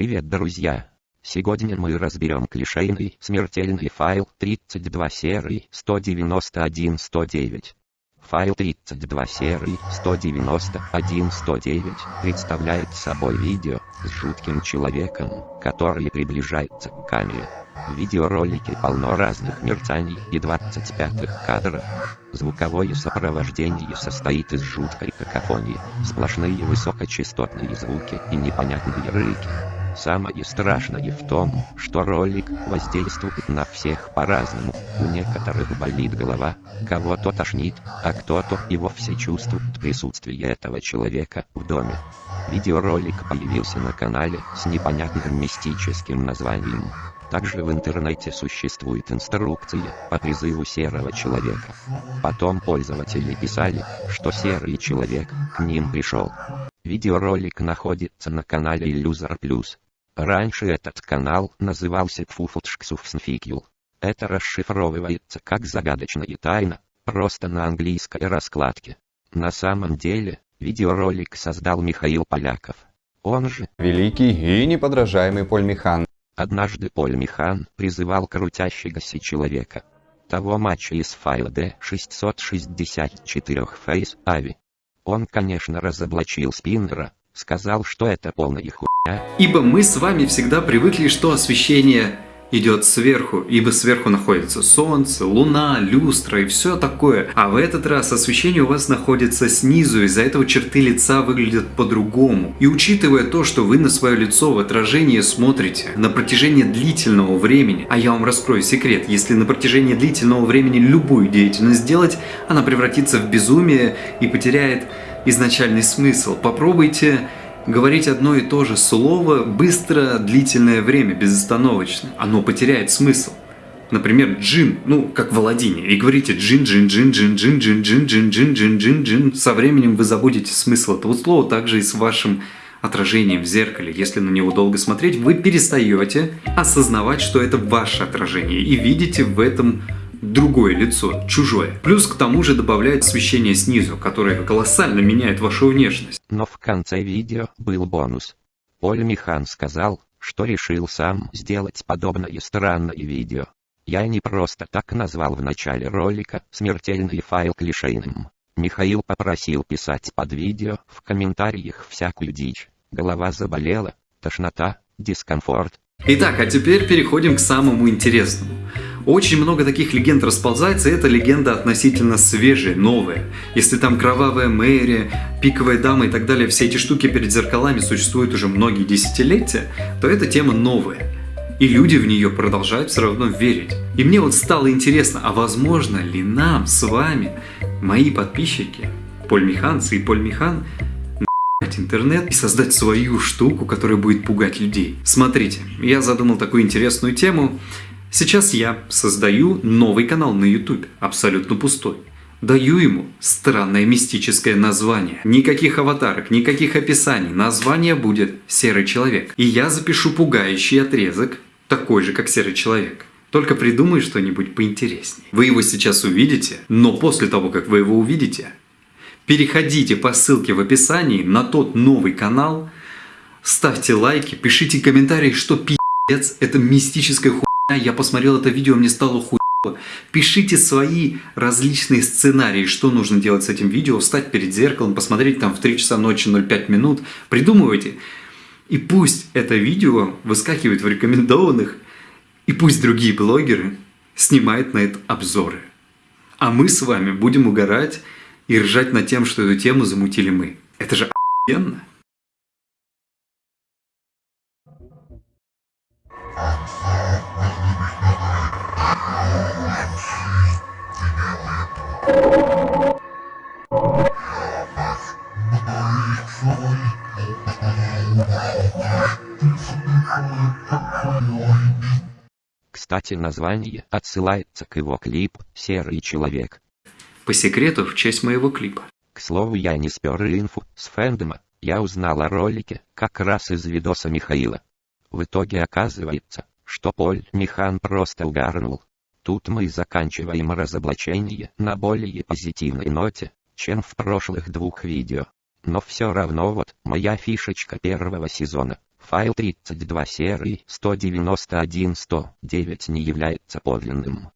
Привет, друзья! Сегодня мы разберем клишейный смертельный файл 32 серии 191-109. Файл 32 серии 191-109 представляет собой видео с жутким человеком, который приближается к камере. В видеоролике полно разных мерцаний и 25-х кадров. Звуковое сопровождение состоит из жуткой какофонии, сплошные высокочастотные звуки и непонятные рыки. Самое страшное в том, что ролик воздействует на всех по-разному. У некоторых болит голова, кого-то тошнит, а кто-то и вовсе чувствует присутствие этого человека в доме. Видеоролик появился на канале с непонятным мистическим названием. Также в интернете существует инструкция по призыву серого человека. Потом пользователи писали, что серый человек к ним пришел. Видеоролик находится на канале Illuser Plus. Раньше этот канал назывался Пфуфлтшксуфснфикюл. Это расшифровывается как загадочная тайна, просто на английской раскладке. На самом деле, видеоролик создал Михаил Поляков. Он же Великий и неподражаемый Поль Михан. Однажды Поль Михан призывал крутящегося человека. Того матча из файла D664 Face Ави. Он, конечно, разоблачил спиннера, сказал, что это полная хуйня. Ибо мы с вами всегда привыкли, что освещение идет сверху, ибо сверху находится солнце, луна, люстра и все такое. А в этот раз освещение у вас находится снизу, из-за этого черты лица выглядят по-другому. И учитывая то, что вы на свое лицо в отражении смотрите на протяжении длительного времени, а я вам раскрою секрет, если на протяжении длительного времени любую деятельность сделать, она превратится в безумие и потеряет изначальный смысл. Попробуйте говорить одно и то же слово быстро, длительное время, безостановочно. Оно потеряет смысл. Например, джин, ну, как в Аладдине, и говорите джин, джин, джин, джин, джин, джин, джин, джин, джин, джин, джин, джин. Со временем вы забудете смысл этого слова, также и с вашим отражением в зеркале. Если на него долго смотреть, вы перестаете осознавать, что это ваше отражение, и видите в этом другое лицо, чужое. Плюс к тому же добавляет освещение снизу, которое колоссально меняет вашу внешность. Но в конце видео был бонус. Поль Михан сказал, что решил сам сделать подобное странное видео. Я не просто так назвал в начале ролика смертельный файл клишейным. Михаил попросил писать под видео в комментариях всякую дичь. Голова заболела, тошнота, дискомфорт. Итак, а теперь переходим к самому интересному. Очень много таких легенд расползается, и эта легенда относительно свежая, новая. Если там кровавая Мэри, пиковая дама и так далее, все эти штуки перед зеркалами существуют уже многие десятилетия, то эта тема новая. И люди в нее продолжают все равно верить. И мне вот стало интересно, а возможно ли нам с вами, мои подписчики, Поль Миханцы и Поль Михан, интернет и создать свою штуку, которая будет пугать людей. Смотрите, я задумал такую интересную тему. Сейчас я создаю новый канал на YouTube, абсолютно пустой. Даю ему странное мистическое название. Никаких аватарок, никаких описаний. Название будет «Серый человек». И я запишу пугающий отрезок, такой же, как «Серый человек». Только придумай что-нибудь поинтереснее. Вы его сейчас увидите, но после того, как вы его увидите, переходите по ссылке в описании на тот новый канал, ставьте лайки, пишите комментарии, что пи***ц, это мистическая хуйня я посмотрел это видео, мне стало хуево. Пишите свои различные сценарии, что нужно делать с этим видео, встать перед зеркалом, посмотреть там в 3 часа ночи 05 минут, придумывайте. И пусть это видео выскакивает в рекомендованных, и пусть другие блогеры снимают на это обзоры. А мы с вами будем угорать и ржать над тем, что эту тему замутили мы. Это же охуенно! Кстати название отсылается к его клип «Серый человек». По секрету в честь моего клипа. К слову я не спер инфу с фэндома, я узнал о ролике как раз из видоса Михаила. В итоге оказывается, что Поль Михан просто угарнул. Тут мы заканчиваем разоблачение на более позитивной ноте, чем в прошлых двух видео. Но все равно вот моя фишечка первого сезона. Файл 32 серии 191-109 не является подлинным.